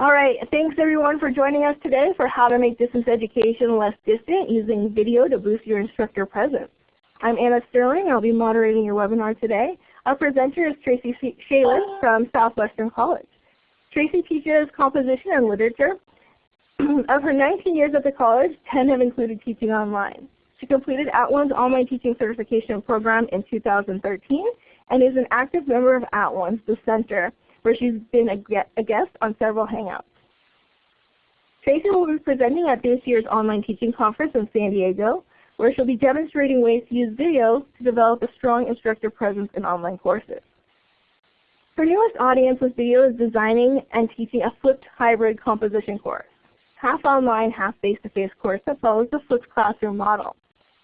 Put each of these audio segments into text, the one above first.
All right, thanks everyone for joining us today for how to make distance education less distant using video to boost your instructor presence. I'm Anna Sterling. I'll be moderating your webinar today. Our presenter is Tracy Schaelen from Southwestern College. Tracy teaches composition and literature. of her 19 years at the college, 10 have included teaching online. She completed At @ONE's online teaching certification program in 2013 and is an active member of At @ONE's, the center, where she's been a, guest on several Hangouts. Tracy will be presenting at this year's online teaching conference in San Diego, where she'll be demonstrating ways to use video to develop a strong instructor presence in online courses. Her newest audience with video is designing and teaching a flipped hybrid composition course, half online, half face-to-face -face course that follows the flipped classroom model.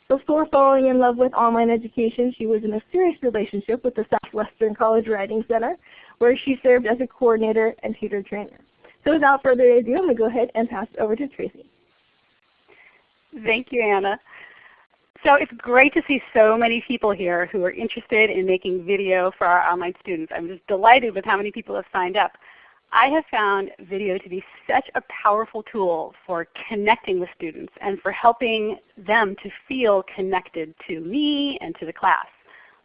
Before falling in love with online education, she was in a serious relationship with the Southwestern College Writing Center, where she served as a coordinator and tutor trainer. So without further ado, I'm going to go ahead and pass it over to Tracy. Thank you, Anna. So it's great to see so many people here who are interested in making video for our online students. I'm just delighted with how many people have signed up. I have found video to be such a powerful tool for connecting with students and for helping them to feel connected to me and to the class.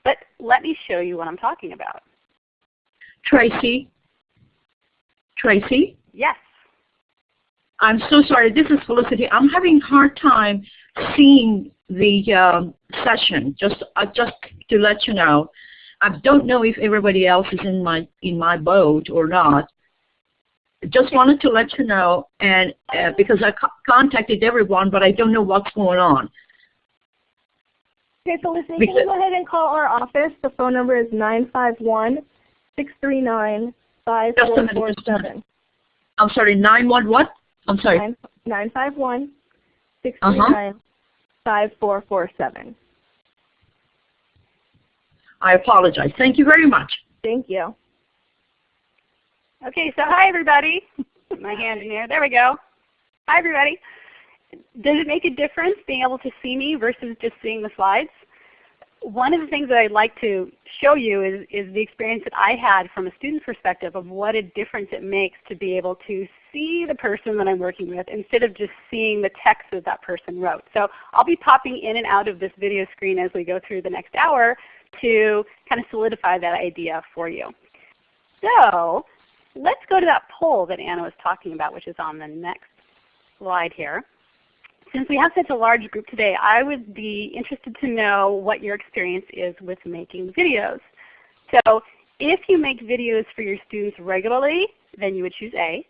But let me show you what I'm talking about. Tracy? Tracy? Yes. I'm so sorry. This is Felicity. I'm having a hard time seeing the um, session, just, uh, just to let you know. I don't know if everybody else is in my, in my boat or not just wanted to let you know, and uh, because I co contacted everyone, but I don't know what's going on. Okay, Felicity, listen, can you go ahead and call our office? The phone number is 951-639-5447. I'm sorry, 9 what what? I'm sorry. 951-639-5447. Uh -huh. I apologize. Thank you very much. Thank you. Okay, so hi everybody. My hand in here. There we go. Hi everybody. Does it make a difference being able to see me versus just seeing the slides? One of the things that I'd like to show you is, is the experience that I had from a student's perspective of what a difference it makes to be able to see the person that I'm working with instead of just seeing the text that that person wrote. So I'll be popping in and out of this video screen as we go through the next hour to kind of solidify that idea for you. So Let's go to that poll that Anna was talking about, which is on the next slide here. Since we have such a large group today, I would be interested to know what your experience is with making videos. So if you make videos for your students regularly, then you would choose A.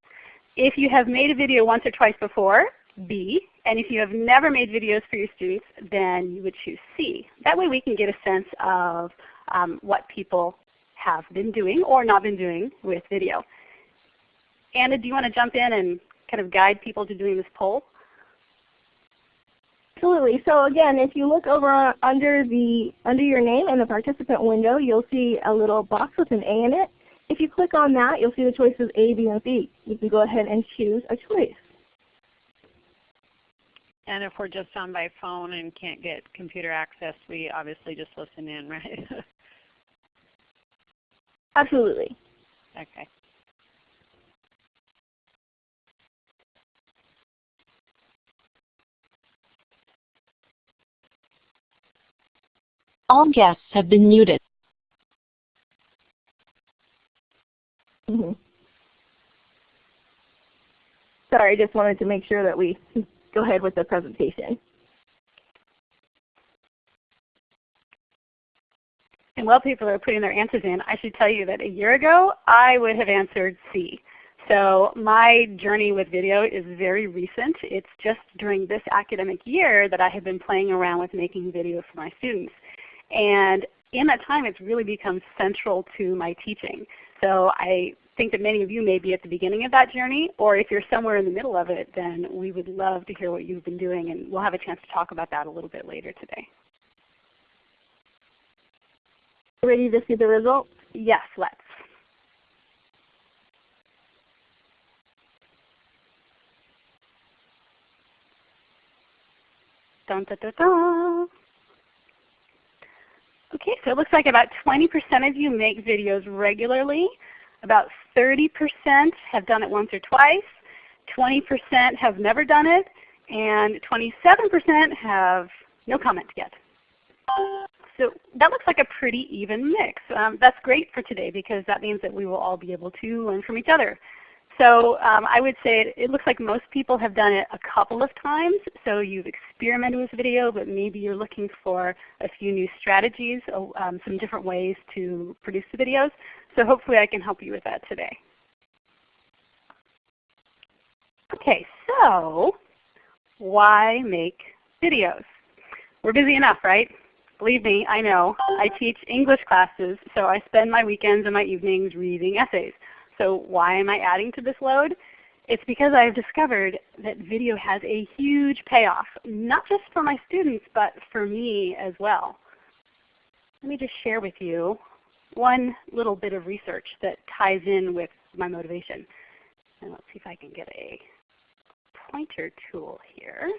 If you have made a video once or twice before, B. And if you have never made videos for your students, then you would choose C. That way we can get a sense of um, what people have been doing or not been doing with video. Anna, do you want to jump in and kind of guide people to doing this poll? Absolutely. So again, if you look over under the under your name in the participant window, you'll see a little box with an A in it. If you click on that, you'll see the choices A, B, and C. You can go ahead and choose a choice. And if we're just on by phone and can't get computer access, we obviously just listen in, right? Absolutely. Okay. All guests have been muted. Mm -hmm. Sorry, I just wanted to make sure that we go ahead with the presentation. And while people are putting their answers in, I should tell you that a year ago I would have answered C. So my journey with video is very recent. It's just during this academic year that I have been playing around with making video for my students. And in that time it's really become central to my teaching. So I think that many of you may be at the beginning of that journey, or if you're somewhere in the middle of it, then we would love to hear what you've been doing, and we'll have a chance to talk about that a little bit later today. Ready to see the results? Yes, let's. Dun. Okay, so it looks like about 20% of you make videos regularly. About 30% have done it once or twice, 20% have never done it, and 27% have no comment yet. So that looks like a pretty even mix. Um, that's great for today because that means that we will all be able to learn from each other. So um, I would say it, it, looks like most people have done it a couple of times. So you've experimented with video, but maybe you're looking for a few new strategies, um, some different ways to produce the videos. So hopefully I can help you with that today. Okay, so why make videos? We're busy enough, right? Believe me, I know. I teach English classes, so I spend my weekends and my evenings reading essays. So why am I adding to this load? It's because I've discovered that video has a huge payoff, not just for my students, but for me as well. Let me just share with you one little bit of research that ties in with my motivation. And let's see if I can get a pointer tool here.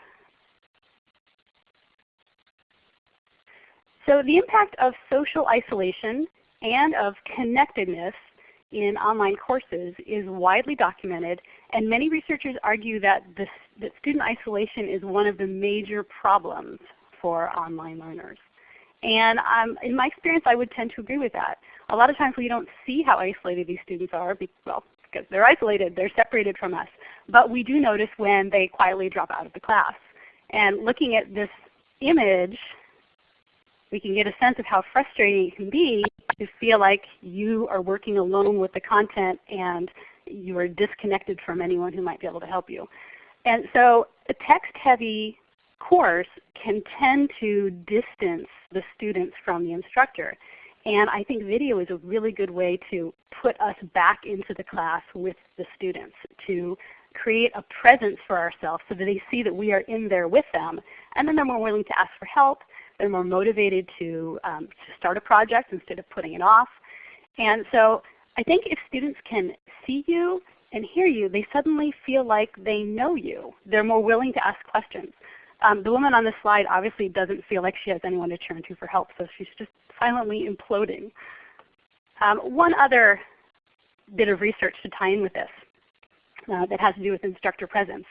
So the impact of social isolation and of connectedness in online courses is widely documented, and many researchers argue that, this, that student isolation is one of the major problems for online learners. And um, in my experience, I would tend to agree with that. A lot of times we don't see how isolated these students are, well, because they're isolated, they're separated from us. But we do notice when they quietly drop out of the class. And looking at this image, we can get a sense of how frustrating it can be to feel like you are working alone with the content and you are disconnected from anyone who might be able to help you. And so a text-heavy course can tend to distance the students from the instructor. And I think video is a really good way to put us back into the class with the students, to create a presence for ourselves so that they see that we are in there with them. And then they're more willing to ask for help they're more motivated to, um, to start a project instead of putting it off. And so I think if students can see you and hear you, they suddenly feel like they know you. They're more willing to ask questions. Um, the woman on the slide obviously doesn't feel like she has anyone to turn to for help, so she's just silently imploding. Um, one other bit of research to tie in with this uh, that has to do with instructor presence.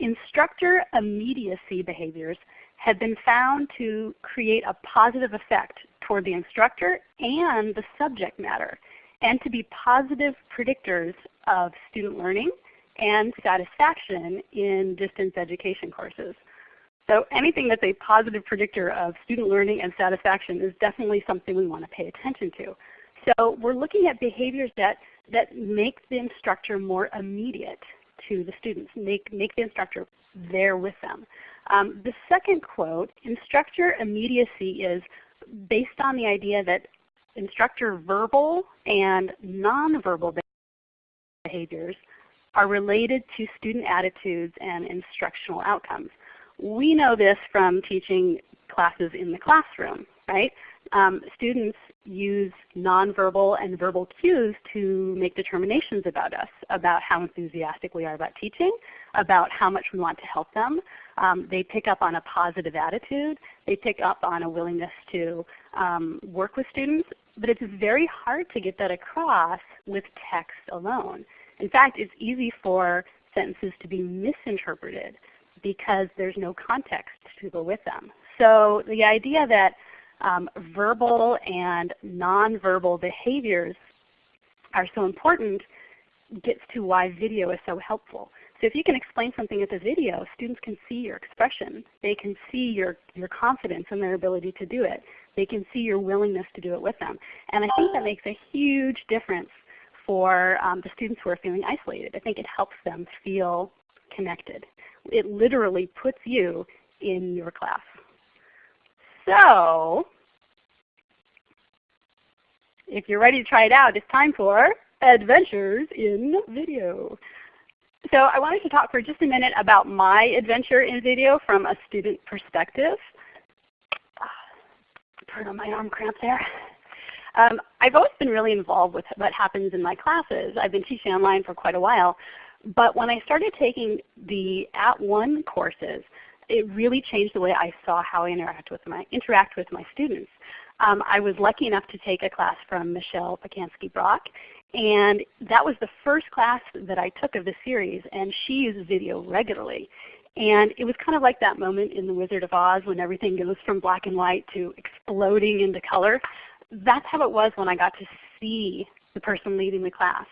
Instructor immediacy behaviors have been found to create a positive effect toward the instructor and the subject matter, and to be positive predictors of student learning and satisfaction in distance education courses. So anything that's a positive predictor of student learning and satisfaction is definitely something we want to pay attention to. So we're looking at behaviors that, that make the instructor more immediate to the students, make, make the instructor there with them. Um, the second quote, instructor immediacy is based on the idea that instructor verbal and nonverbal behaviors are related to student attitudes and instructional outcomes. We know this from teaching classes in the classroom, right? Um, students use nonverbal and verbal cues to make determinations about us, about how enthusiastic we are about teaching, about how much we want to help them. Um, they pick up on a positive attitude. They pick up on a willingness to um, work with students. But it's very hard to get that across with text alone. In fact, it's easy for sentences to be misinterpreted because there's no context to go with them. So the idea that um, verbal and nonverbal behaviors are so important gets to why video is so helpful. So if you can explain something with a video, students can see your expression. They can see your, your confidence in their ability to do it. They can see your willingness to do it with them. And I think that makes a huge difference for um, the students who are feeling isolated. I think it helps them feel connected. It literally puts you in your class. So if you're ready to try it out, it's time for Adventures in Video. So I wanted to talk for just a minute about my adventure in video from a student perspective. Pardon my arm cramp there. Um, I've always been really involved with what happens in my classes. I've been teaching online for quite a while. But when I started taking the @ONE courses, it really changed the way I saw how I interact with my, interact with my students. Um, I was lucky enough to take a class from Michelle Pacansky Brock, And that was the first class that I took of the series, and she uses video regularly. And it was kind of like that moment in The Wizard of Oz when everything goes from black and white to exploding into color. That's how it was when I got to see the person leading the class.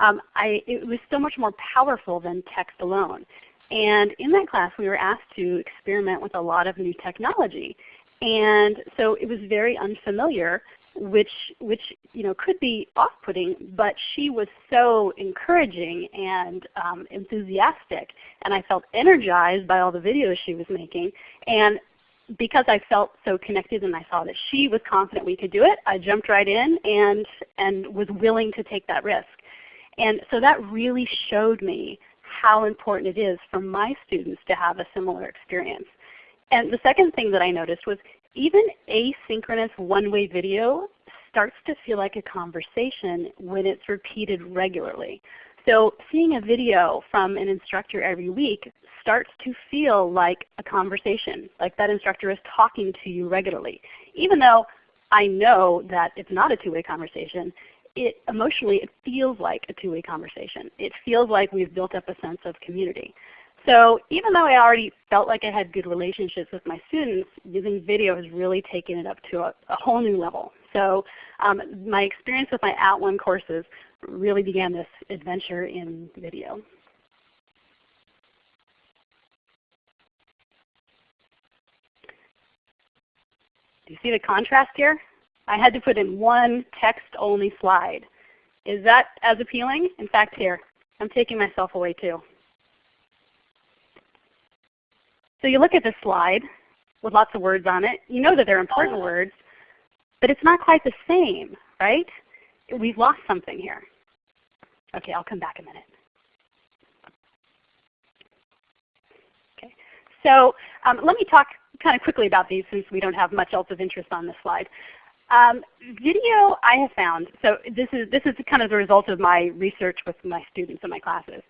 Um, I, it was so much more powerful than text alone. And in that class we were asked to experiment with a lot of new technology. And so it was very unfamiliar which which you know could be off-putting, but she was so encouraging and um, enthusiastic, and I felt energized by all the videos she was making. And because I felt so connected and I saw that she was confident we could do it, I jumped right in and and was willing to take that risk. And so that really showed me how important it is for my students to have a similar experience. And the second thing that I noticed was even asynchronous one-way video starts to feel like a conversation when it's repeated regularly. So seeing a video from an instructor every week starts to feel like a conversation, like that instructor is talking to you regularly. Even though I know that it's not a two-way conversation, it emotionally it feels like a two-way conversation. It feels like we've built up a sense of community. So even though I already felt like I had good relationships with my students, using video has really taken it up to a, a whole new level. So um, my experience with my At @ONE courses really began this adventure in video. Do you see the contrast here? I had to put in one text-only slide. Is that as appealing? In fact, here, I'm taking myself away too. So you look at this slide with lots of words on it. You know that they're important words, but it's not quite the same, right? We've lost something here. Okay, I'll come back a minute. Okay, so um, let me talk kind of quickly about these since we don't have much else of interest on this slide. Um, video I have found, so this is, this is kind of the result of my research with my students in my classes.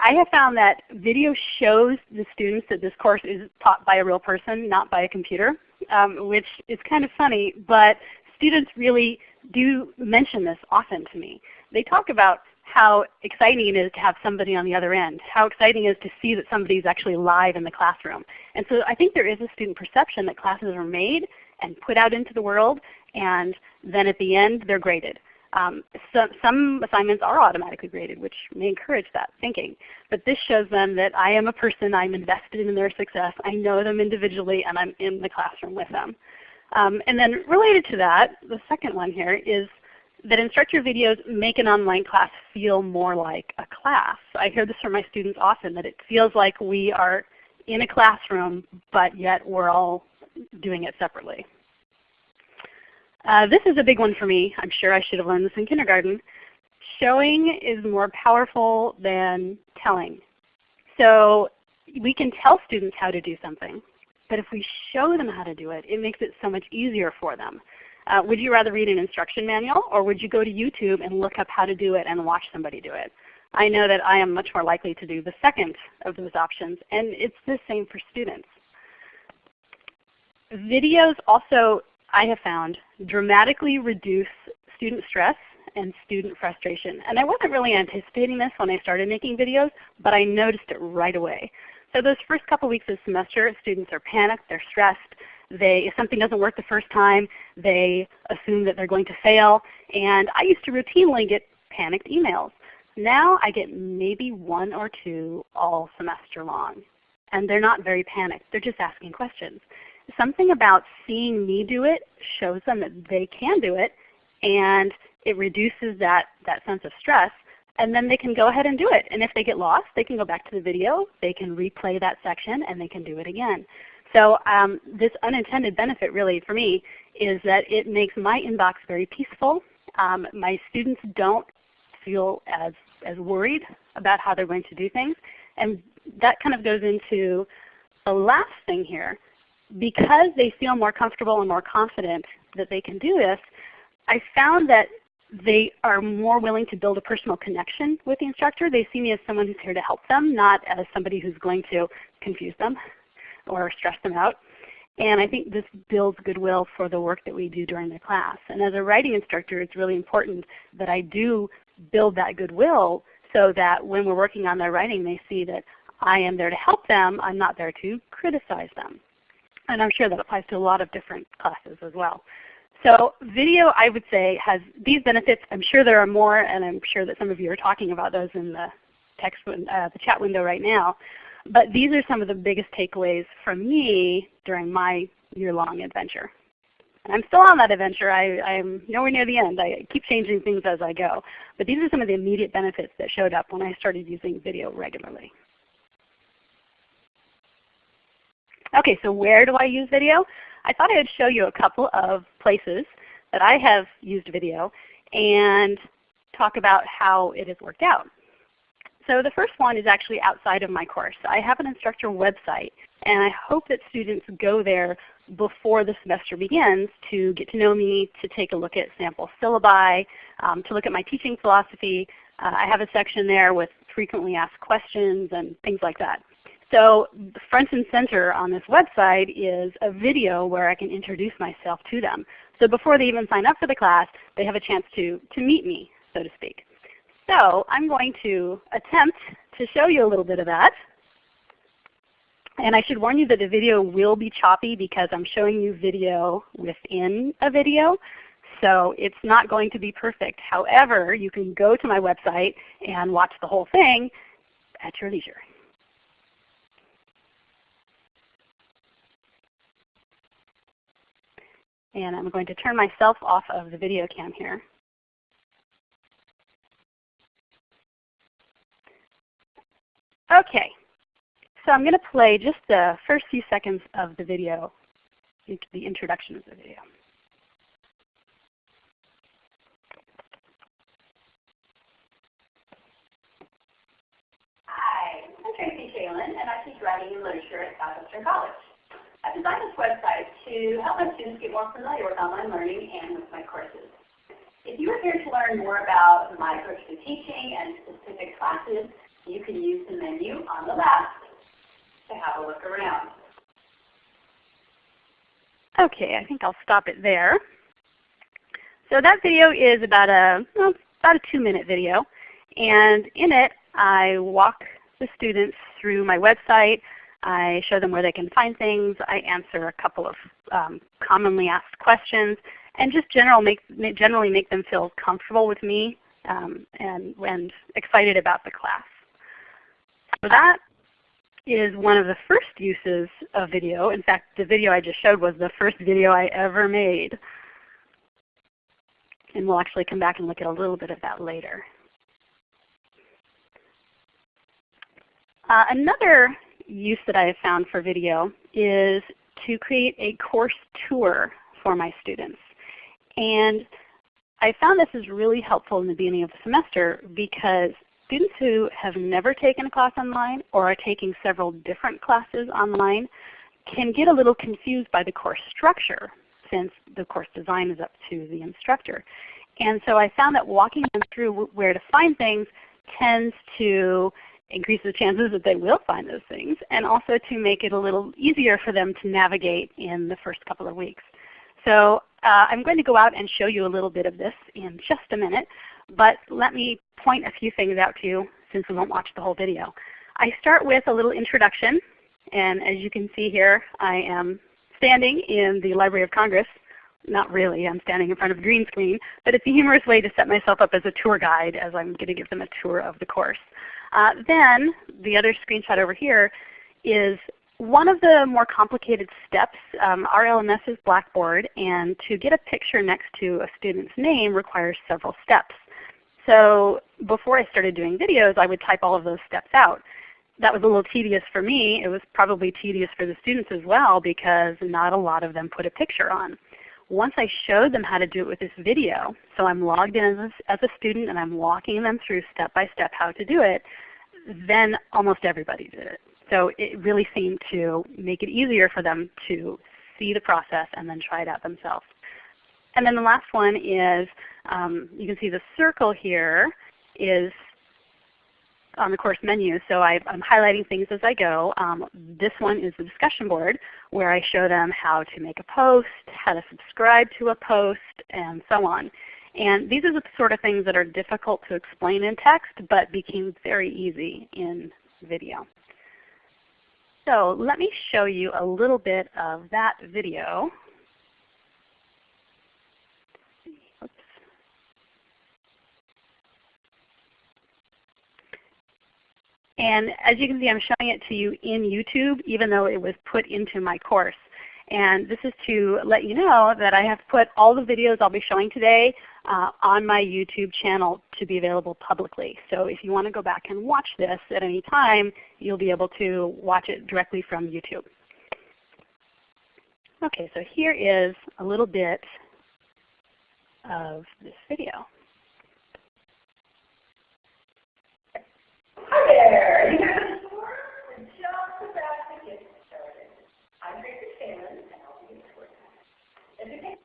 I have found that video shows the students that this course is taught by a real person, not by a computer, um, which is kind of funny, but students really do mention this often to me. They talk about how exciting it is to have somebody on the other end, how exciting it is to see that somebody is actually live in the classroom. And so I think there is a student perception that classes are made and put out into the world, and then at the end they're graded. Um, so, some assignments are automatically graded, which may encourage that thinking. But this shows them that I am a person, I'm invested in their success, I know them individually, and I'm in the classroom with them. Um, and then related to that, the second one here is that instructor videos make an online class feel more like a class. I hear this from my students often, that it feels like we are in a classroom, but yet we're all doing it separately. Uh, this is a big one for me. I'm sure I should have learned this in kindergarten. Showing is more powerful than telling. So we can tell students how to do something, but if we show them how to do it, it makes it so much easier for them. Uh, would you rather read an instruction manual or would you go to YouTube and look up how to do it and watch somebody do it? I know that I am much more likely to do the second of those options, and it's the same for students. Videos also I have found dramatically reduce student stress and student frustration. And I wasn't really anticipating this when I started making videos, but I noticed it right away. So those first couple weeks of semester, students are panicked, they're stressed. They, if something doesn't work the first time, they assume that they're going to fail. And I used to routinely get panicked emails. Now I get maybe one or two all semester long. And they're not very panicked. They're just asking questions something about seeing me do it shows them that they can do it and it reduces that, that sense of stress and then they can go ahead and do it. And if they get lost, they can go back to the video, they can replay that section, and they can do it again. So um, this unintended benefit really for me is that it makes my inbox very peaceful. Um, my students don't feel as, as worried about how they're going to do things. And that kind of goes into the last thing here, because they feel more comfortable and more confident that they can do this, I found that they are more willing to build a personal connection with the instructor. They see me as someone who's here to help them, not as somebody who's going to confuse them or stress them out. And I think this builds goodwill for the work that we do during the class. And as a writing instructor, it's really important that I do build that goodwill so that when we're working on their writing they see that I am there to help them, I'm not there to criticize them. And I'm sure that applies to a lot of different classes as well. So video I would say has these benefits. I'm sure there are more and I'm sure that some of you are talking about those in the text uh, the chat window right now. But these are some of the biggest takeaways from me during my year-long adventure. And I'm still on that adventure. I, I'm nowhere near the end. I keep changing things as I go. But these are some of the immediate benefits that showed up when I started using video regularly. Okay, so where do I use video? I thought I would show you a couple of places that I have used video and talk about how it has worked out. So the first one is actually outside of my course. I have an instructor website and I hope that students go there before the semester begins to get to know me, to take a look at sample syllabi, um, to look at my teaching philosophy. Uh, I have a section there with frequently asked questions and things like that. So front and center on this website is a video where I can introduce myself to them. So before they even sign up for the class, they have a chance to, to meet me, so to speak. So I'm going to attempt to show you a little bit of that. And I should warn you that the video will be choppy because I'm showing you video within a video. So it's not going to be perfect. However, you can go to my website and watch the whole thing at your leisure. And I'm going to turn myself off of the video cam here. Okay, so I'm going to play just the first few seconds of the video, the introduction of the video. Hi, I'm Tracy Schaelen, and I teach writing and literature at Southwestern College. I've designed this website to help my students get more familiar with online learning and with my courses. If you are here to learn more about my approach to teaching and specific classes, you can use the menu on the left to have a look around. Okay, I think I'll stop it there. So that video is about a, well, about a two minute video. And in it I walk the students through my website, I show them where they can find things. I answer a couple of um, commonly asked questions and just general make, generally make them feel comfortable with me um, and, and excited about the class. So that is one of the first uses of video. In fact, the video I just showed was the first video I ever made. And we'll actually come back and look at a little bit of that later. Uh, another use that I have found for video is to create a course tour for my students. And I found this is really helpful in the beginning of the semester because students who have never taken a class online or are taking several different classes online can get a little confused by the course structure since the course design is up to the instructor. And so I found that walking them through where to find things tends to increase the chances that they will find those things, and also to make it a little easier for them to navigate in the first couple of weeks. So uh, I'm going to go out and show you a little bit of this in just a minute, but let me point a few things out to you since we won't watch the whole video. I start with a little introduction, and as you can see here, I am standing in the Library of Congress. Not really, I'm standing in front of a green screen, but it's a humorous way to set myself up as a tour guide as I'm going to give them a tour of the course. Uh, then the other screenshot over here is one of the more complicated steps. Um, our LMS is Blackboard, and to get a picture next to a student's name requires several steps. So before I started doing videos, I would type all of those steps out. That was a little tedious for me. It was probably tedious for the students as well because not a lot of them put a picture on. Once I showed them how to do it with this video, so I'm logged in as a, as a student and I'm walking them through step by step how to do it, then almost everybody did it. So it really seemed to make it easier for them to see the process and then try it out themselves. And then the last one is, um, you can see the circle here is on the course menu. So I, am highlighting things as I go. Um, this one is the discussion board where I show them how to make a post, how to subscribe to a post, and so on. And these are the sort of things that are difficult to explain in text but became very easy in video. So let me show you a little bit of that video. And as you can see, I'm showing it to you in YouTube, even though it was put into my course. And this is to let you know that I have put all the videos I'll be showing today uh, on my YouTube channel to be available publicly. So if you want to go back and watch this at any time, you'll be able to watch it directly from YouTube. Okay, so here is a little bit of this video. Hi there! You guys are just about to get started. I'm Tracy Phelan, and I'll be your tour guide. As you can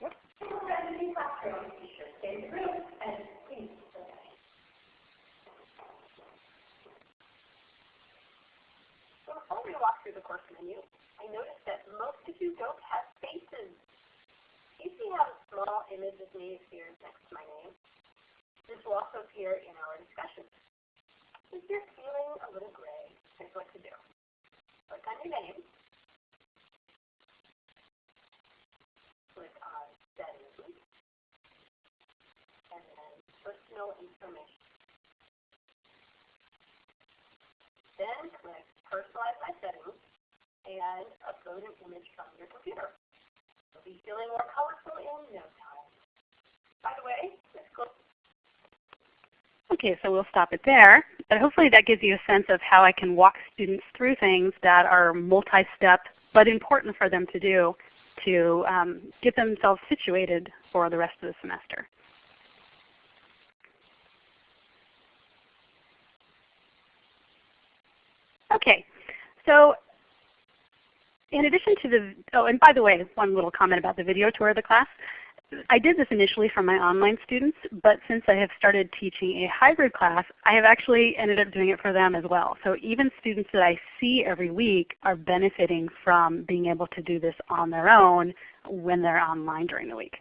what around in the classroom, be sure to stay in the room and please stay. So before we walk through the course menu, I noticed that most of you don't have faces. You see how the small image of me appears next to my name? This will also appear in our discussion. If you're feeling a little gray, here's what to do. Click on your name. Click on Settings. And then Personal Information. Then click Personalize My Settings and upload an image from your computer. You'll be feeling more colorful in no time. By the way, let's go Okay, so we'll stop it there. But hopefully that gives you a sense of how I can walk students through things that are multi-step but important for them to do to um, get themselves situated for the rest of the semester. Okay, so in addition to the, oh and by the way, one little comment about the video tour of the class. I did this initially for my online students, but since I have started teaching a hybrid class, I have actually ended up doing it for them as well. So even students that I see every week are benefiting from being able to do this on their own when they're online during the week.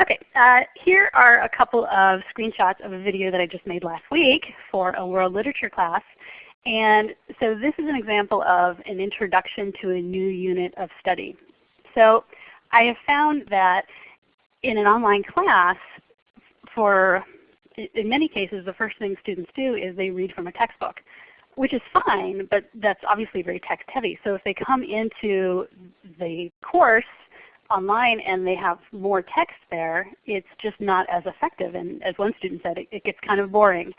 Okay, uh, here are a couple of screenshots of a video that I just made last week for a world literature class. And so this is an example of an introduction to a new unit of study. So I have found that in an online class, for in many cases the first thing students do is they read from a textbook, which is fine, but that's obviously very text heavy. So if they come into the course online and they have more text there, it's just not as effective. And as one student said, it, it gets kind of boring.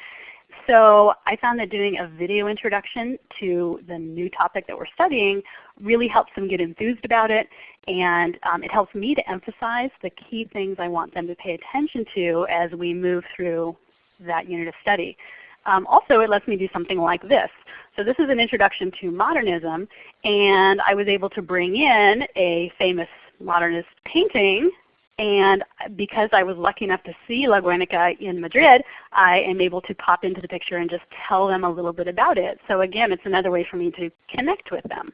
So I found that doing a video introduction to the new topic that we're studying really helps them get enthused about it and um, it helps me to emphasize the key things I want them to pay attention to as we move through that unit of study. Um, also it lets me do something like this. So this is an introduction to modernism and I was able to bring in a famous modernist painting and because I was lucky enough to see La Guernica in Madrid, I am able to pop into the picture and just tell them a little bit about it. So again, it's another way for me to connect with them.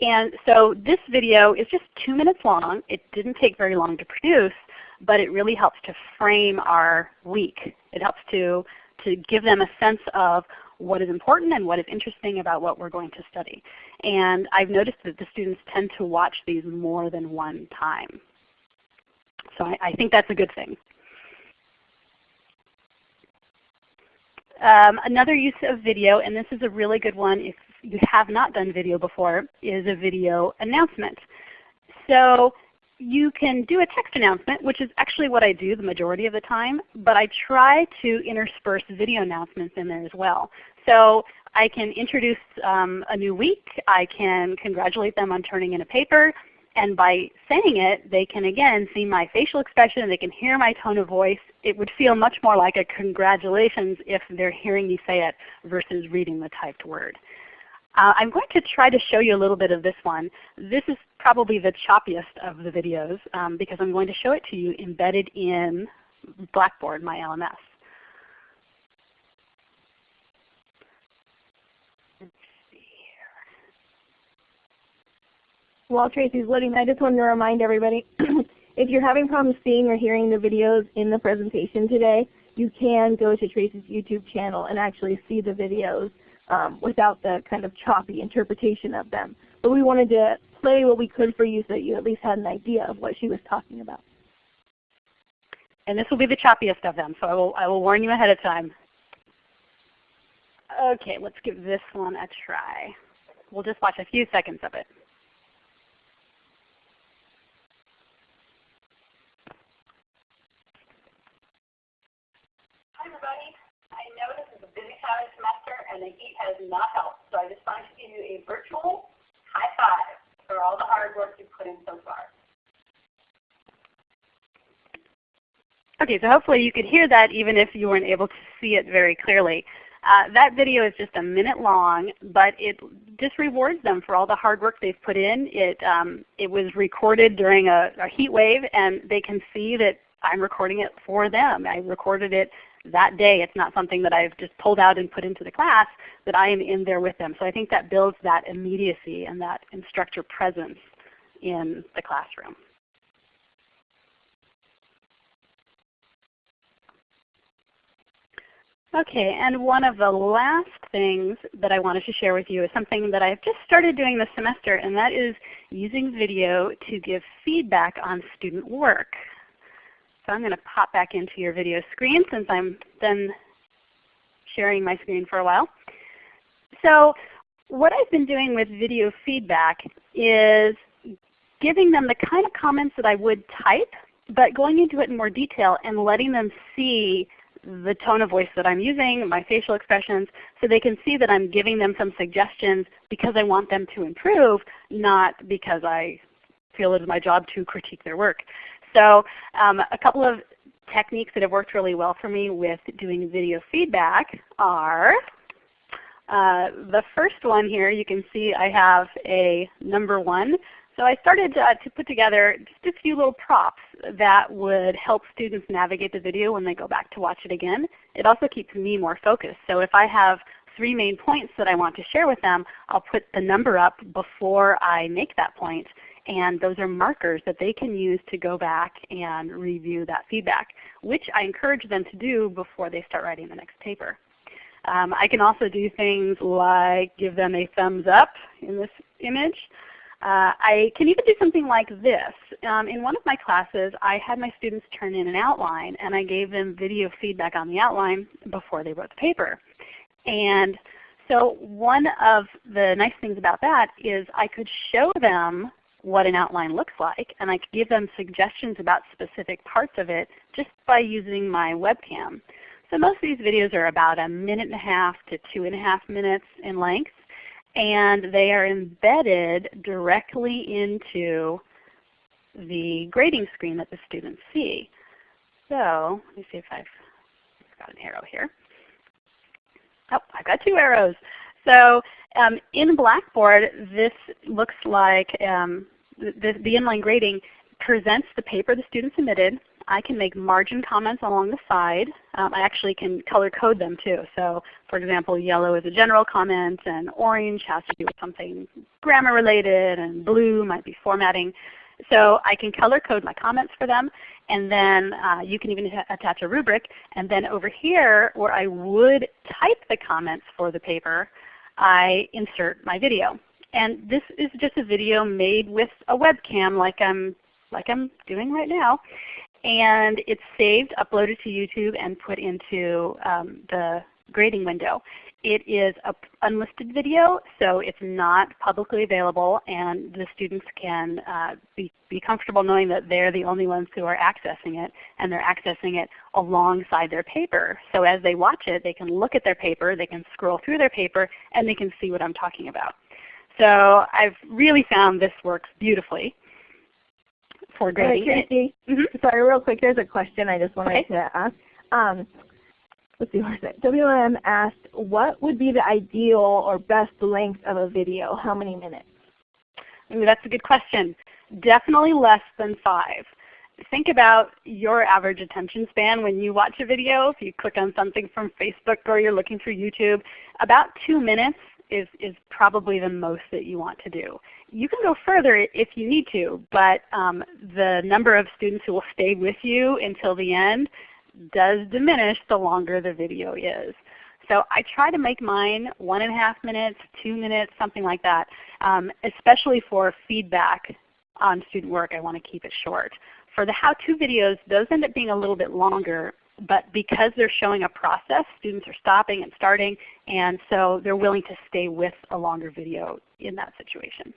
And so this video is just two minutes long. It didn't take very long to produce, but it really helps to frame our week. It helps to, to give them a sense of what is important and what is interesting about what we're going to study. And I've noticed that the students tend to watch these more than one time. So I, I think that's a good thing. Um, another use of video, and this is a really good one if you have not done video before, is a video announcement. So you can do a text announcement, which is actually what I do the majority of the time, but I try to intersperse video announcements in there as well. So I can introduce um, a new week. I can congratulate them on turning in a paper. And by saying it, they can again see my facial expression, they can hear my tone of voice. It would feel much more like a congratulations if they're hearing me say it versus reading the typed word. Uh, I'm going to try to show you a little bit of this one. This is probably the choppiest of the videos um, because I'm going to show it to you embedded in Blackboard, my LMS. While Tracy's loading, I just wanted to remind everybody, If you're having problems seeing or hearing the videos in the presentation today, you can go to Tracy's YouTube channel and actually see the videos um, without the kind of choppy interpretation of them. But we wanted to play what we could for you so that you at least had an idea of what she was talking about. And this will be the choppiest of them, so I will, I will warn you ahead of time. Okay, let's give this one a try. We'll just watch a few seconds of it. Everybody. I know this is a busy time of semester and the heat has not helped, so I just wanted to give you a virtual high five for all the hard work you've put in so far. Okay, so hopefully you could hear that even if you weren't able to see it very clearly. Uh, that video is just a minute long, but it just rewards them for all the hard work they've put in. It, um, it was recorded during a, a heat wave, and they can see that I'm recording it for them. I recorded it that day. It's not something that I've just pulled out and put into the class, that I am in there with them. So I think that builds that immediacy and that instructor presence in the classroom. Okay, and one of the last things that I wanted to share with you is something that I've just started doing this semester, and that is using video to give feedback on student work. So I'm going to pop back into your video screen since I'm done sharing my screen for a while. So what I've been doing with video feedback is giving them the kind of comments that I would type, but going into it in more detail and letting them see the tone of voice that I'm using, my facial expressions, so they can see that I'm giving them some suggestions because I want them to improve, not because I feel it is my job to critique their work. So um, a couple of techniques that have worked really well for me with doing video feedback are uh, the first one here, you can see I have a number one so I started uh, to put together just a few little props that would help students navigate the video when they go back to watch it again. It also keeps me more focused. So if I have three main points that I want to share with them, I'll put the number up before I make that point. And those are markers that they can use to go back and review that feedback, which I encourage them to do before they start writing the next paper. Um, I can also do things like give them a thumbs up in this image. Uh, I can even do something like this. Um, in one of my classes, I had my students turn in an outline, and I gave them video feedback on the outline before they wrote the paper. And so one of the nice things about that is I could show them what an outline looks like, and I could give them suggestions about specific parts of it just by using my webcam. So most of these videos are about a minute and a half to two and a half minutes in length and they are embedded directly into the grading screen that the students see. So let me see if I've got an arrow here. Oh, I've got two arrows. So um, in Blackboard, this looks like um, the, the inline grading presents the paper the student submitted I can make margin comments along the side. Um, I actually can color code them too. So for example, yellow is a general comment and orange has to do with something grammar related and blue might be formatting. So I can color code my comments for them and then uh, you can even attach a rubric. And then over here where I would type the comments for the paper, I insert my video. And this is just a video made with a webcam like I'm, like I'm doing right now and it's saved, uploaded to YouTube, and put into um, the grading window. It is an unlisted video, so it's not publicly available, and the students can uh, be, be comfortable knowing that they're the only ones who are accessing it, and they're accessing it alongside their paper. So as they watch it, they can look at their paper, they can scroll through their paper, and they can see what I'm talking about. So I've really found this works beautifully for grading. Right, mm -hmm. sorry, real quick, there's a question I just wanted okay. to ask. Um, let's see, where's it? WM asked, what would be the ideal or best length of a video? How many minutes? Ooh, that's a good question. Definitely less than five. Think about your average attention span when you watch a video. If you click on something from Facebook or you're looking through YouTube, about two minutes is, is probably the most that you want to do. You can go further if you need to, but um, the number of students who will stay with you until the end does diminish the longer the video is. So I try to make mine one and a half minutes, two minutes, something like that. Um, especially for feedback on student work, I want to keep it short. For the how-to videos, those end up being a little bit longer, but because they're showing a process, students are stopping and starting, and so they're willing to stay with a longer video in that situation.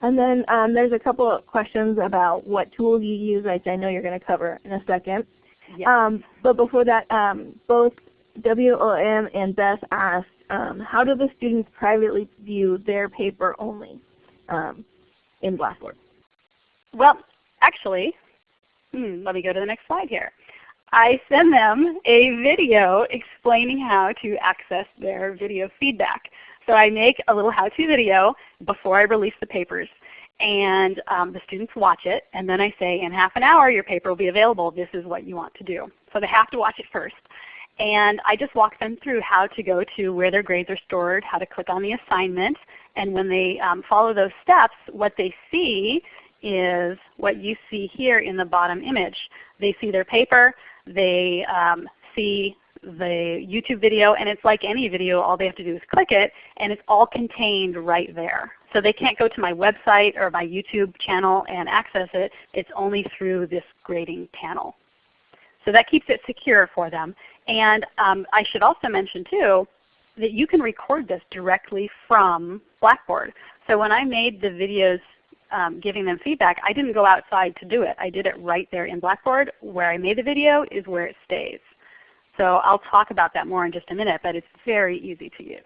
And then um, there's a couple of questions about what tools you use, which I know you're going to cover in a second. Um, but before that, um, both WOM and Beth asked, um, how do the students privately view their paper only um, in Blackboard? Well, actually, hmm, let me go to the next slide here. I send them a video explaining how to access their video feedback. So I make a little how-to video before I release the papers and um, the students watch it and then I say in half an hour your paper will be available. This is what you want to do. So they have to watch it first. And I just walk them through how to go to where their grades are stored, how to click on the assignment, and when they um, follow those steps, what they see is what you see here in the bottom image. They see their paper, they um, see the YouTube video, and it's like any video, all they have to do is click it, and it's all contained right there. So they can't go to my website or my YouTube channel and access it. It's only through this grading panel. So that keeps it secure for them. And um, I should also mention too that you can record this directly from Blackboard. So when I made the videos um, giving them feedback, I didn't go outside to do it. I did it right there in Blackboard. Where I made the video is where it stays. So I'll talk about that more in just a minute, but it's very easy to use.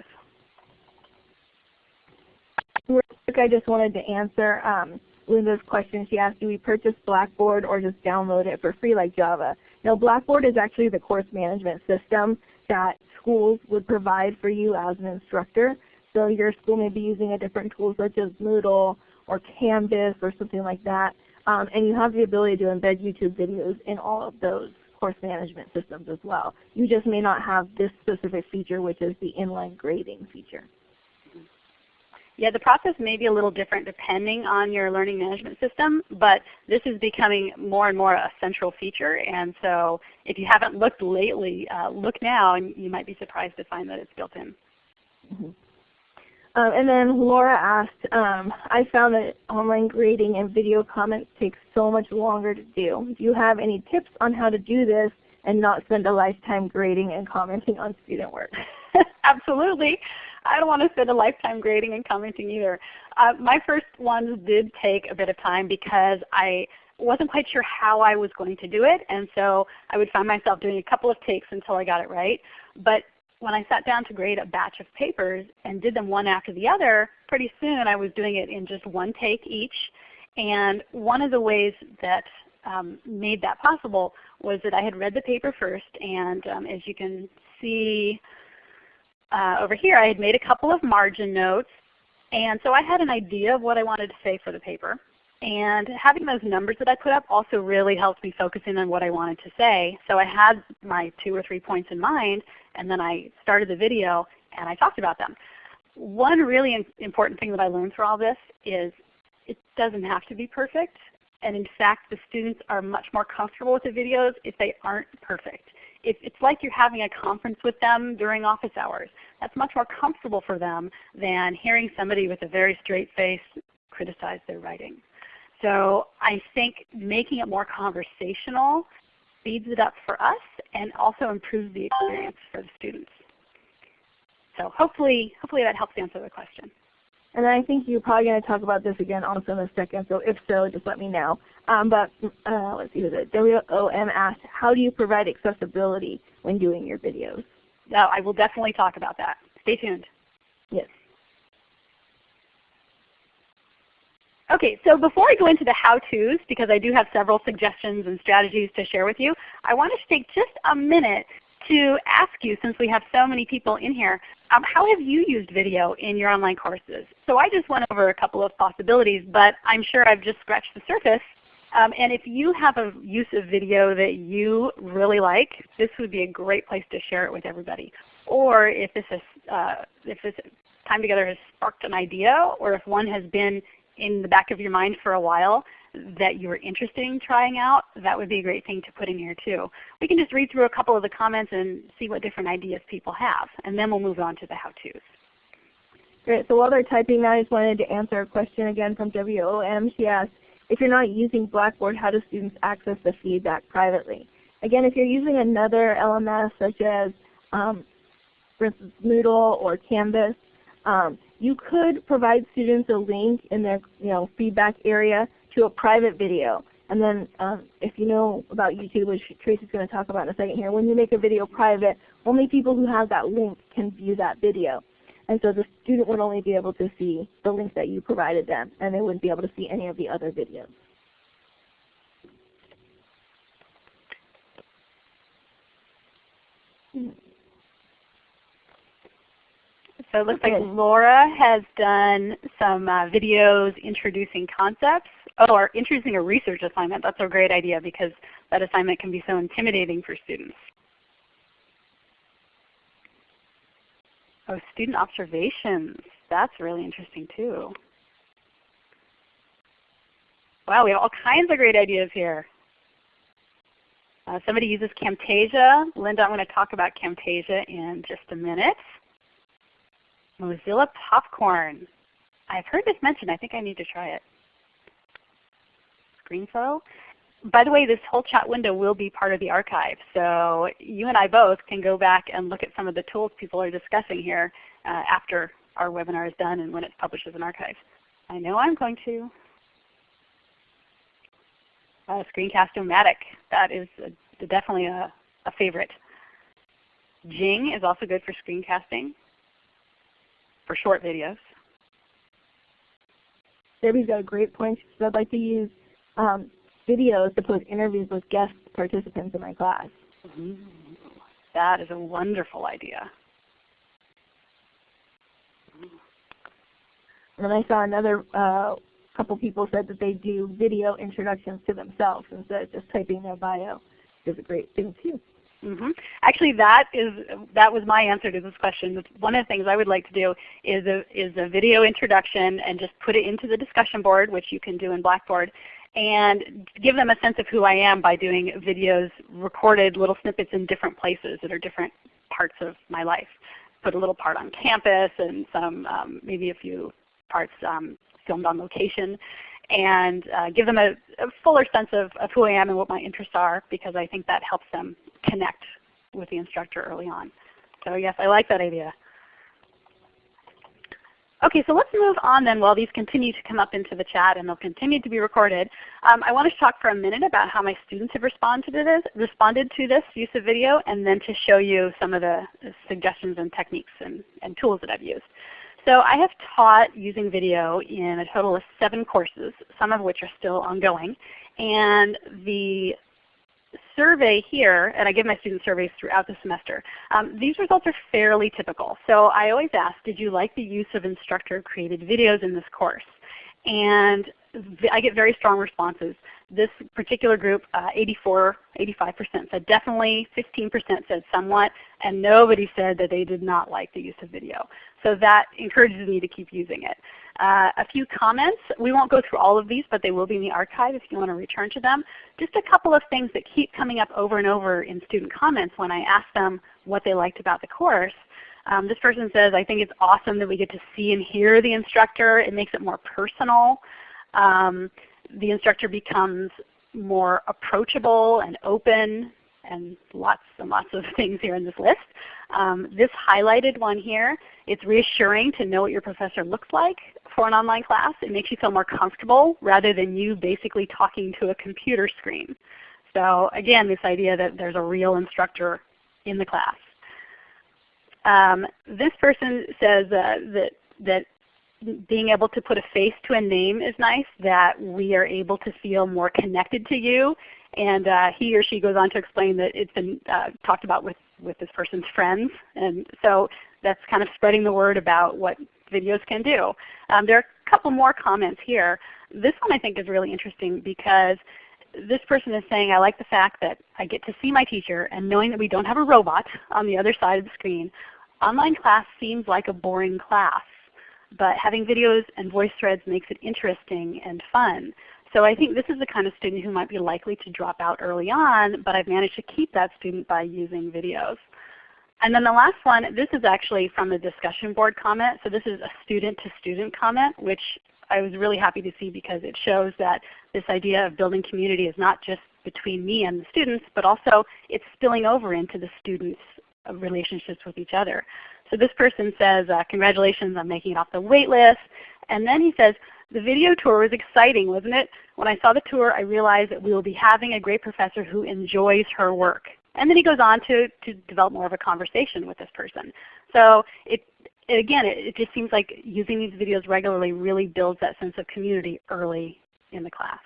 I just wanted to answer um, Linda's question. She asked, do we purchase Blackboard or just download it for free like Java? Now Blackboard is actually the course management system that schools would provide for you as an instructor. So your school may be using a different tool such as Moodle or Canvas or something like that. Um, and you have the ability to embed YouTube videos in all of those course management systems as well. You just may not have this specific feature which is the inline grading feature. Yeah, the process may be a little different depending on your learning management system, but this is becoming more and more a central feature. And so if you haven't looked lately, uh, look now and you might be surprised to find that it's built in. Mm -hmm. Um, and then Laura asked, um, I found that online grading and video comments take so much longer to do. Do you have any tips on how to do this and not spend a lifetime grading and commenting on student work? Absolutely. I don't want to spend a lifetime grading and commenting either. Uh, my first ones did take a bit of time because I wasn't quite sure how I was going to do it, and so I would find myself doing a couple of takes until I got it right. But when I sat down to grade a batch of papers and did them one after the other, pretty soon I was doing it in just one take each. And one of the ways that um, made that possible was that I had read the paper first, and um, as you can see uh, over here, I had made a couple of margin notes. And so I had an idea of what I wanted to say for the paper. And having those numbers that I put up also really helped me focus in on what I wanted to say. So I had my two or three points in mind, and then I started the video and I talked about them. One really important thing that I learned through all this is it doesn't have to be perfect. And in fact, the students are much more comfortable with the videos if they aren't perfect it's like you're having a conference with them during office hours. That's much more comfortable for them than hearing somebody with a very straight face criticize their writing. So I think making it more conversational speeds it up for us and also improves the experience for the students. So hopefully, hopefully that helps answer the question. And I think you're probably going to talk about this again also in a second, so if so, just let me know. Um, but uh, let's see, it? WOM asked, how do you provide accessibility when doing your videos? No, I will definitely talk about that. Stay tuned. Yes. Okay, so before I go into the how-tos, because I do have several suggestions and strategies to share with you, I want to take just a minute to ask you, since we have so many people in here, um, how have you used video in your online courses? So I just went over a couple of possibilities, but I'm sure I've just scratched the surface. Um, and if you have a use of video that you really like, this would be a great place to share it with everybody. Or if this, is, uh, if this time together has sparked an idea, or if one has been in the back of your mind for a while that you're interested in trying out, that would be a great thing to put in here too. We can just read through a couple of the comments and see what different ideas people have, and then we'll move on to the how-tos. Great. So while they're typing that, I just wanted to answer a question again from WOM. She asked, if you're not using Blackboard, how do students access the feedback privately? Again, if you're using another LMS such as, um, for instance, Moodle or Canvas, um, you could provide students a link in their you know, feedback area to a private video. And then um, if you know about YouTube, which Tracy's going to talk about in a second here, when you make a video private, only people who have that link can view that video. And so the student would only be able to see the link that you provided them, and they wouldn't be able to see any of the other videos. So it looks like Laura has done some uh, videos introducing concepts. Oh, or introducing a research assignment. That's a great idea because that assignment can be so intimidating for students. Oh, student observations. That's really interesting too. Wow, we have all kinds of great ideas here. Uh, somebody uses Camtasia. Linda, I'm going to talk about Camtasia in just a minute. Mozilla Popcorn. I've heard this mentioned. I think I need to try it. ScreenFlow. By the way, this whole chat window will be part of the archive. So you and I both can go back and look at some of the tools people are discussing here uh, after our webinar is done and when it's published as an archive. I know I'm going to. Uh, Screencast-O-Matic. That is a, definitely a, a favorite. Jing is also good for screencasting for short videos. Debbie's got a great point. She said, I'd like to use um, videos to post interviews with guest participants in my class. Mm, that is a wonderful idea. And then I saw another uh, couple people said that they do video introductions to themselves instead of just typing their bio. Is a great thing too. Mm -hmm. Actually, that is that was my answer to this question. One of the things I would like to do is a is a video introduction and just put it into the discussion board, which you can do in Blackboard, and give them a sense of who I am by doing videos, recorded little snippets in different places that are different parts of my life. Put a little part on campus and some um, maybe a few parts um, filmed on location and uh, give them a, a fuller sense of, of who I am and what my interests are because I think that helps them connect with the instructor early on. So yes, I like that idea. Okay, so let's move on then while these continue to come up into the chat and they'll continue to be recorded. Um, I want to talk for a minute about how my students have responded to this, responded to this use of video and then to show you some of the suggestions and techniques and, and tools that I've used. So I have taught using video in a total of seven courses, some of which are still ongoing. And the survey here, and I give my students surveys throughout the semester, um, these results are fairly typical. So I always ask, did you like the use of instructor created videos in this course? And I get very strong responses. This particular group, uh, 84, 85% said definitely, 15% said somewhat, and nobody said that they did not like the use of video. So that encourages me to keep using it. Uh, a few comments. We won't go through all of these, but they will be in the archive if you want to return to them. Just a couple of things that keep coming up over and over in student comments when I ask them what they liked about the course. Um, this person says, I think it's awesome that we get to see and hear the instructor. It makes it more personal. Um, the instructor becomes more approachable and open and lots and lots of things here in this list. Um, this highlighted one here, it's reassuring to know what your professor looks like for an online class. It makes you feel more comfortable rather than you basically talking to a computer screen. So again, this idea that there's a real instructor in the class. Um, this person says uh, that, that being able to put a face to a name is nice, that we are able to feel more connected to you. And uh, he or she goes on to explain that it's been uh, talked about with, with this person's friends. And so that's kind of spreading the word about what videos can do. Um, there are a couple more comments here. This one I think is really interesting because this person is saying, I like the fact that I get to see my teacher and knowing that we don't have a robot on the other side of the screen, online class seems like a boring class. But having videos and voice threads makes it interesting and fun. So I think this is the kind of student who might be likely to drop out early on, but I've managed to keep that student by using videos. And then the last one, this is actually from a discussion board comment. So this is a student-to-student -student comment, which I was really happy to see because it shows that this idea of building community is not just between me and the students, but also it's spilling over into the students' relationships with each other. So this person says, uh, congratulations on making it off the wait list. And then he says, the video tour was exciting, wasn't it? When I saw the tour, I realized that we will be having a great professor who enjoys her work. And then he goes on to, to develop more of a conversation with this person. So it, again, it, it just seems like using these videos regularly really builds that sense of community early in the class.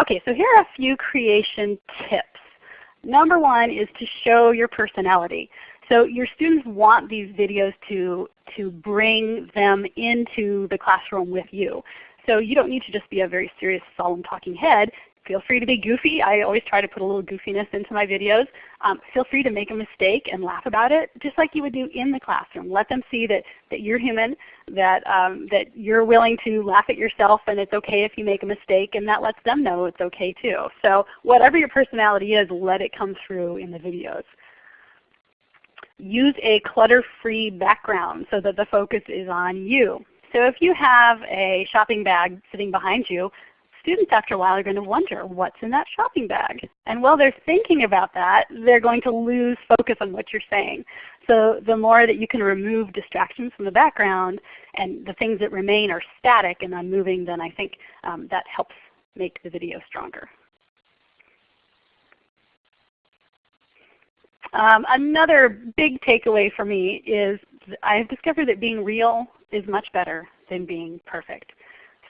Okay, so here are a few creation tips. Number one is to show your personality. So your students want these videos to, to bring them into the classroom with you. So you don't need to just be a very serious, solemn talking head feel free to be goofy. I always try to put a little goofiness into my videos. Um, feel free to make a mistake and laugh about it, just like you would do in the classroom. Let them see that, that you're human, that, um, that you're willing to laugh at yourself and it's okay if you make a mistake, and that lets them know it's okay too. So whatever your personality is, let it come through in the videos. Use a clutter-free background so that the focus is on you. So if you have a shopping bag sitting behind you, students after a while are going to wonder what's in that shopping bag. And while they're thinking about that, they're going to lose focus on what you're saying. So the more that you can remove distractions from the background and the things that remain are static and unmoving, then I think um, that helps make the video stronger. Um, another big takeaway for me is I have discovered that being real is much better than being perfect.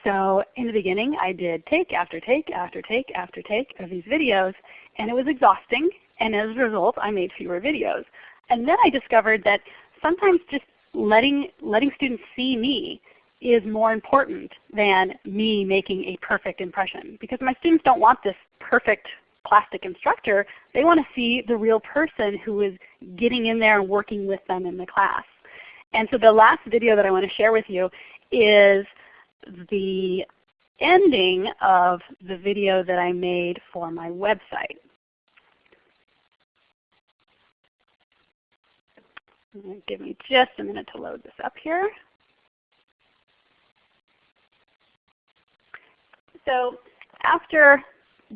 So in the beginning I did take after take after take after take of these videos and it was exhausting and as a result I made fewer videos. And then I discovered that sometimes just letting, letting students see me is more important than me making a perfect impression because my students don't want this perfect plastic instructor. They want to see the real person who is getting in there and working with them in the class. And so the last video that I want to share with you is the ending of the video that I made for my website. Give me just a minute to load this up here. So after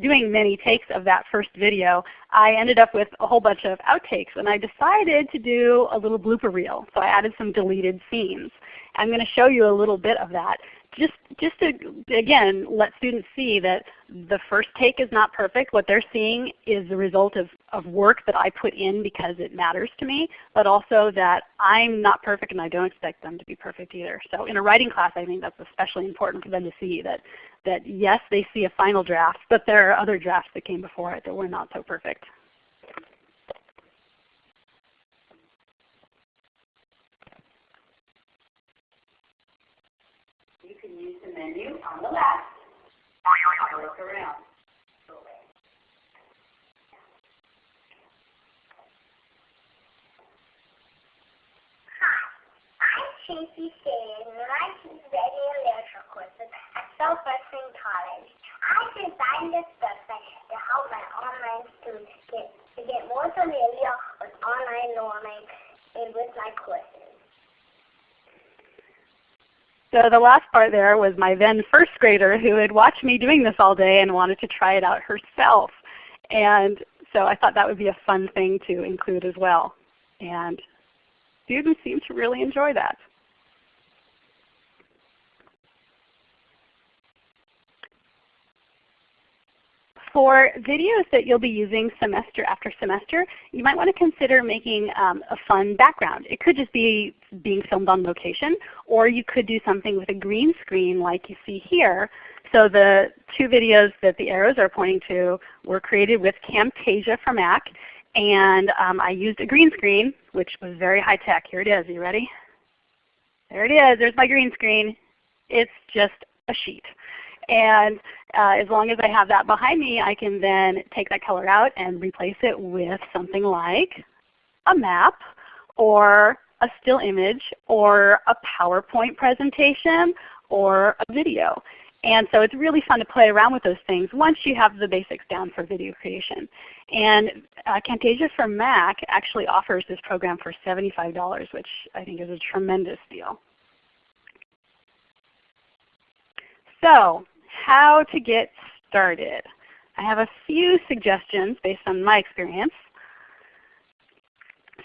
doing many takes of that first video, I ended up with a whole bunch of outtakes and I decided to do a little blooper reel. So I added some deleted scenes. I'm going to show you a little bit of that just just to again let students see that the first take is not perfect. What they're seeing is the result of, of work that I put in because it matters to me, but also that I'm not perfect and I don't expect them to be perfect either. So in a writing class I think that's especially important for them to see that, that yes they see a final draft, but there are other drafts that came before it that were not so perfect. Menu on the left. Look around. Tracy Sheridan, and I teach and literature courses at Southwestern College. I designed this website to help my online students get to get more familiar with online learning and with my courses. So the last part there was my then first grader who had watched me doing this all day and wanted to try it out herself. And so I thought that would be a fun thing to include as well. And students seem to really enjoy that. For videos that you'll be using semester after semester, you might want to consider making um, a fun background. It could just be being filmed on location, or you could do something with a green screen like you see here. So the two videos that the arrows are pointing to were created with Camtasia for Mac. And um, I used a green screen, which was very high tech. Here it is. Are you ready? There it is. There's my green screen. It's just a sheet. And uh, as long as I have that behind me, I can then take that color out and replace it with something like a map or a still image or a PowerPoint presentation or a video. And so it's really fun to play around with those things once you have the basics down for video creation. And uh, Camtasia for Mac actually offers this program for $75, which I think is a tremendous deal. So how to get started. I have a few suggestions based on my experience.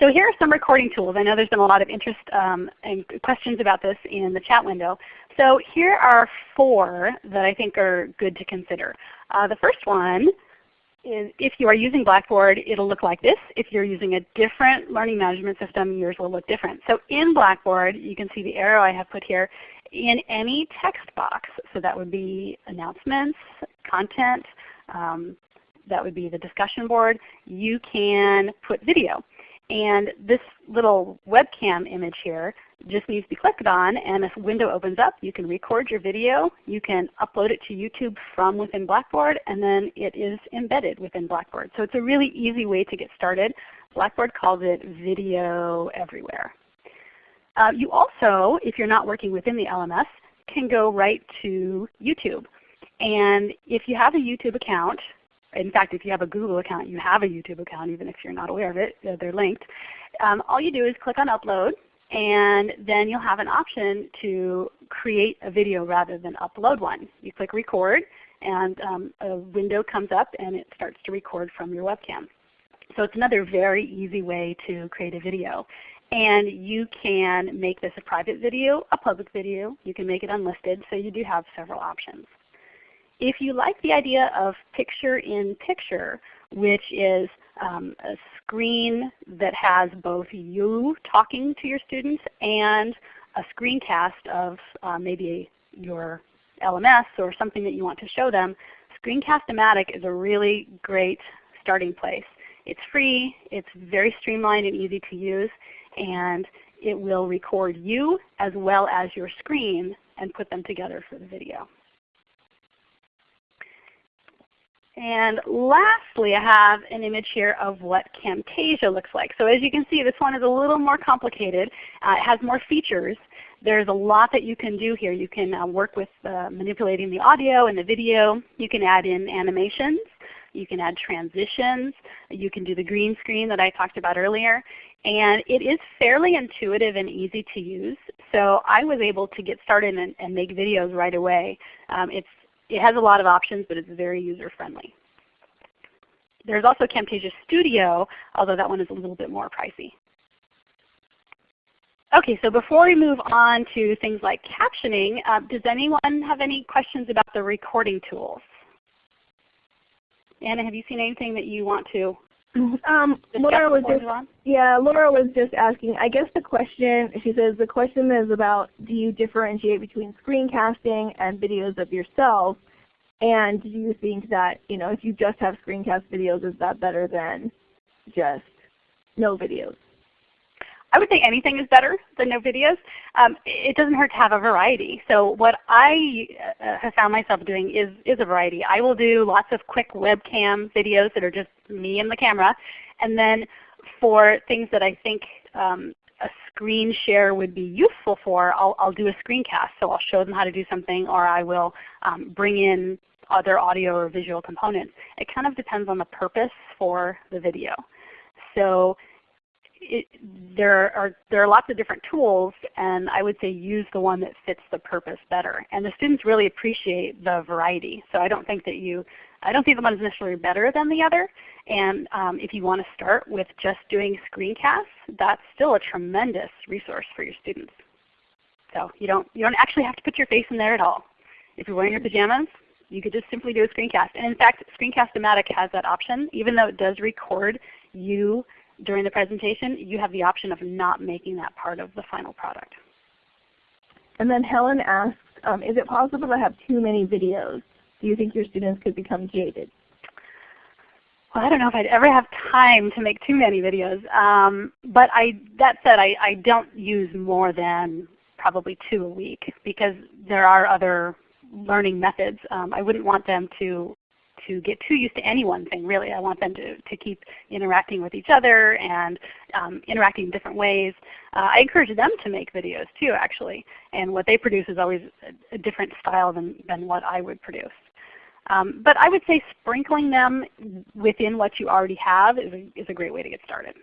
So here are some recording tools. I know there's been a lot of interest um, and questions about this in the chat window. So here are four that I think are good to consider. Uh, the first one is if you are using Blackboard, it'll look like this. If you're using a different learning management system, yours will look different. So in Blackboard, you can see the arrow I have put here, in any text box. So that would be announcements, content, um, that would be the discussion board. You can put video. And this little webcam image here just needs to be clicked on and a window opens up. You can record your video. You can upload it to YouTube from within Blackboard and then it is embedded within Blackboard. So it's a really easy way to get started. Blackboard calls it video everywhere. Uh, you also, if you're not working within the LMS, can go right to YouTube. And if you have a YouTube account, in fact, if you have a Google account, you have a YouTube account even if you're not aware of it. They're linked. Um, all you do is click on Upload, and then you'll have an option to create a video rather than upload one. You click Record, and um, a window comes up and it starts to record from your webcam. So it's another very easy way to create a video. And you can make this a private video, a public video. You can make it unlisted, so you do have several options. If you like the idea of picture-in-picture, -picture, which is um, a screen that has both you talking to your students and a screencast of uh, maybe your LMS or something that you want to show them, Screencast-O-Matic is a really great starting place. It's free, it's very streamlined and easy to use, and it will record you as well as your screen and put them together for the video. And lastly, I have an image here of what Camtasia looks like. So as you can see, this one is a little more complicated. Uh, it has more features. There's a lot that you can do here. You can uh, work with uh, manipulating the audio and the video. You can add in animations. You can add transitions. You can do the green screen that I talked about earlier. And it is fairly intuitive and easy to use. So I was able to get started and, and make videos right away. Um, it's, it has a lot of options, but it's very user friendly. There's also Camtasia Studio, although that one is a little bit more pricey. Okay, so before we move on to things like captioning, uh, does anyone have any questions about the recording tools? Anna, have you seen anything that you want to um, Laura was just yeah, Laura was just asking. I guess the question she says the question is about do you differentiate between screencasting and videos of yourself, and do you think that you know if you just have screencast videos, is that better than just no videos? I would say anything is better than no videos. Um, it doesn't hurt to have a variety. So what I uh, have found myself doing is, is a variety. I will do lots of quick webcam videos that are just me and the camera. And then for things that I think um, a screen share would be useful for, I'll, I'll do a screencast. So I'll show them how to do something or I will um, bring in other audio or visual components. It kind of depends on the purpose for the video. So it, there are there are lots of different tools, and I would say use the one that fits the purpose better. And the students really appreciate the variety. So I don't think that you I don't think the one is necessarily better than the other. And um, if you want to start with just doing screencasts, that's still a tremendous resource for your students. So you don't you don't actually have to put your face in there at all. If you're wearing your pajamas, you could just simply do a screencast. And in fact, Screencast-O-Matic has that option. Even though it does record you during the presentation, you have the option of not making that part of the final product. And then Helen asks, um, is it possible to have too many videos? Do you think your students could become jaded? well, I don't know if I'd ever have time to make too many videos. Um, but I, that said, I, I don't use more than probably two a week because there are other learning methods. Um, I wouldn't want them to to get too used to any one thing really. I want them to, to keep interacting with each other and um, interacting in different ways. Uh, I encourage them to make videos too actually. And what they produce is always a, different style than, than what I would produce. Um, but I would say sprinkling them within what you already have is a, is a great way to get started.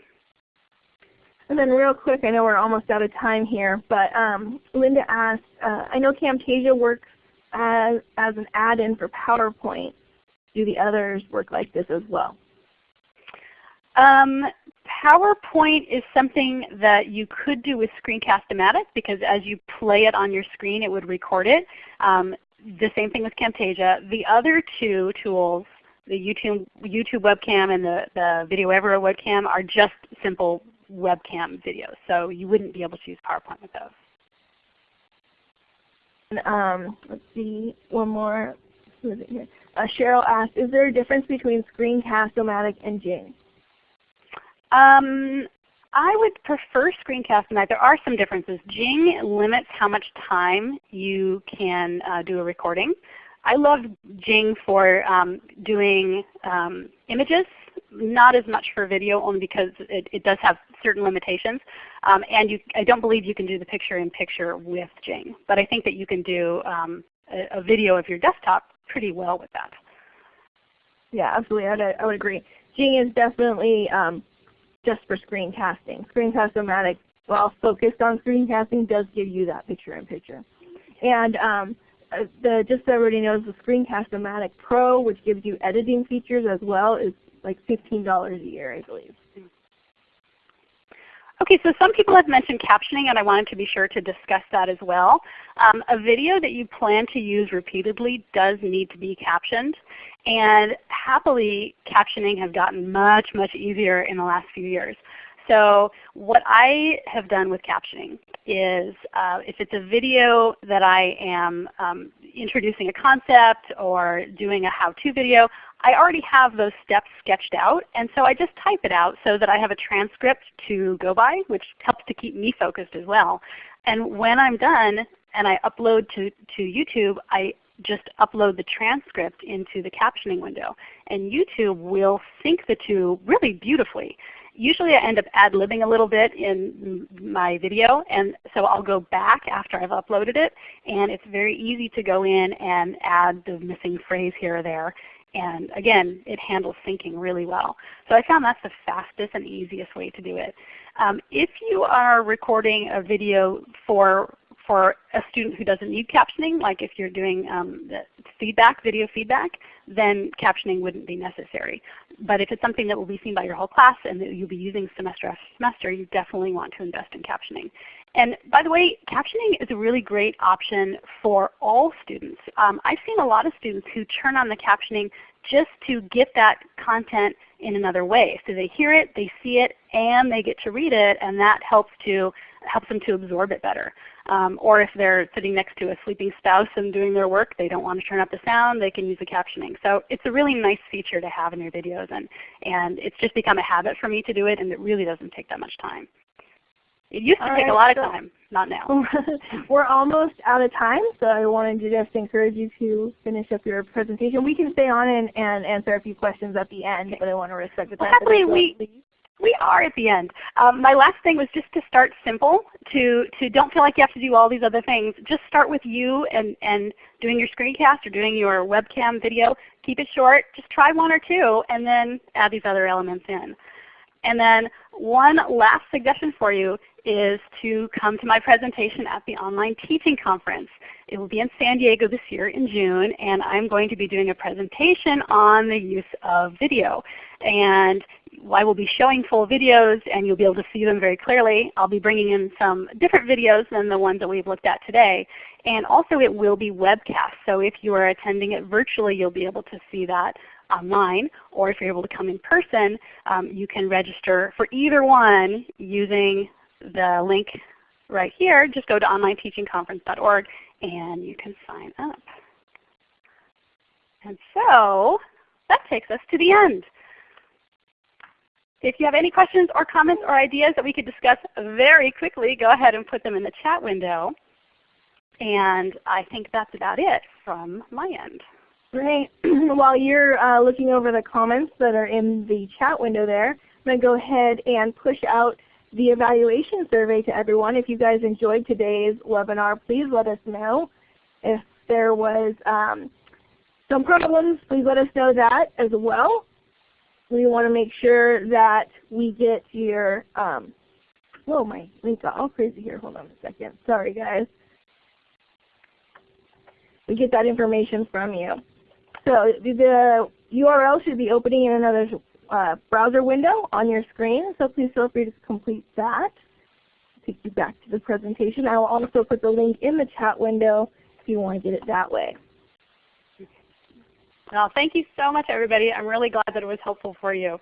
And then real quick, I know we're almost out of time here, but um, Linda asked, uh, I know Camtasia works as, as an add-in for PowerPoint. Do the others work like this as well? Um, PowerPoint is something that you could do with Screencast-O-Matic because as you play it on your screen it would record it. Um, the same thing with Camtasia. The other two tools, the YouTube, YouTube webcam and the, the Video Everywhere webcam are just simple webcam videos. So you wouldn't be able to use PowerPoint with those. Um, let's see, one more. Uh, Cheryl asked, is there a difference between Screencast-O-Matic and Jing? Um, I would prefer Screencast-O-Matic. There are some differences. Jing limits how much time you can uh, do a recording. I love Jing for um, doing um, images, not as much for video only because it, it does have certain limitations. Um, and you, I don't believe you can do the picture-in-picture -picture with Jing. But I think that you can do um, a, a, video of your desktop pretty well with that. Yeah, absolutely. I would, I would agree. Jing is definitely um, just for screencasting. Screencast-O-Matic, while focused on screencasting, does give you that picture-in-picture. And um, uh, the, just so everybody knows, the Screencast-O-Matic Pro, which gives you editing features as well, is like $15 a year, I believe. Okay, so some people have mentioned captioning and I wanted to be sure to discuss that as well. Um, a video that you plan to use repeatedly does need to be captioned. And happily, captioning has gotten much, much easier in the last few years. So what I have done with captioning is uh, if it's a video that I am um, introducing a concept or doing a how-to video, I already have those steps sketched out, and so I just type it out so that I have a transcript to go by, which helps to keep me focused as well. And when I'm done and I upload to, to YouTube, I just upload the transcript into the captioning window. And YouTube will sync the two really beautifully. Usually I end up ad-libbing a little bit in my video, and so I'll go back after I've uploaded it, and it's very easy to go in and add the missing phrase here or there. And again, it handles syncing really well. So I found that's the fastest and easiest way to do it. Um, if you are recording a video for for a student who doesn't need captioning, like if you're doing um, feedback, video feedback, then captioning wouldn't be necessary. But if it's something that will be seen by your whole class and that you'll be using semester after semester, you definitely want to invest in captioning. And by the way, captioning is a really great option for all students. Um, I've seen a lot of students who turn on the captioning just to get that content in another way. So they hear it, they see it, and they get to read it, and that helps to helps them to absorb it better. Um, or if they're sitting next to a sleeping spouse and doing their work, they don't want to turn up the sound, they can use the captioning. So it's a really nice feature to have in your videos, and, and it's just become a habit for me to do it, and it really doesn't take that much time. It used to All take right, a lot of time, not now. We're almost out of time, so I wanted to just encourage you to finish up your presentation. We can stay on and, and answer a few questions at the end, but I want to respect the time. happily we- please. We are at the end. Um, my last thing was just to start simple, to, to don't feel like you have to do all these other things. Just start with you and, and doing your screencast or doing your webcam video. Keep it short. Just try one or two and then add these other elements in. And then one last suggestion for you is to come to my presentation at the Online Teaching Conference. It will be in San Diego this year in June, and I'm going to be doing a presentation on the use of video. And I will be showing full videos, and you'll be able to see them very clearly. I'll be bringing in some different videos than the ones that we've looked at today. And also it will be webcast, so if you are attending it virtually, you'll be able to see that online, or if you're able to come in person, um, you can register for either one using the link right here. Just go to onlineteachingconference.org and you can sign up. And so that takes us to the end. If you have any questions or comments or ideas that we could discuss very quickly, go ahead and put them in the chat window. And I think that's about it from my end. Great. While you're uh, looking over the comments that are in the chat window there, I'm going to go ahead and push out the evaluation survey to everyone. If you guys enjoyed today's webinar, please let us know. If there was um, some problems, please let us know that as well. We want to make sure that we get your, um, whoa, my link got all crazy here. Hold on a second. Sorry guys. We get that information from you. So the URL should be opening in another uh, browser window on your screen, so please feel free to complete that. Take you back to the presentation. I will also put the link in the chat window if you want to get it that way. Well, thank you so much everybody. I'm really glad that it was helpful for you.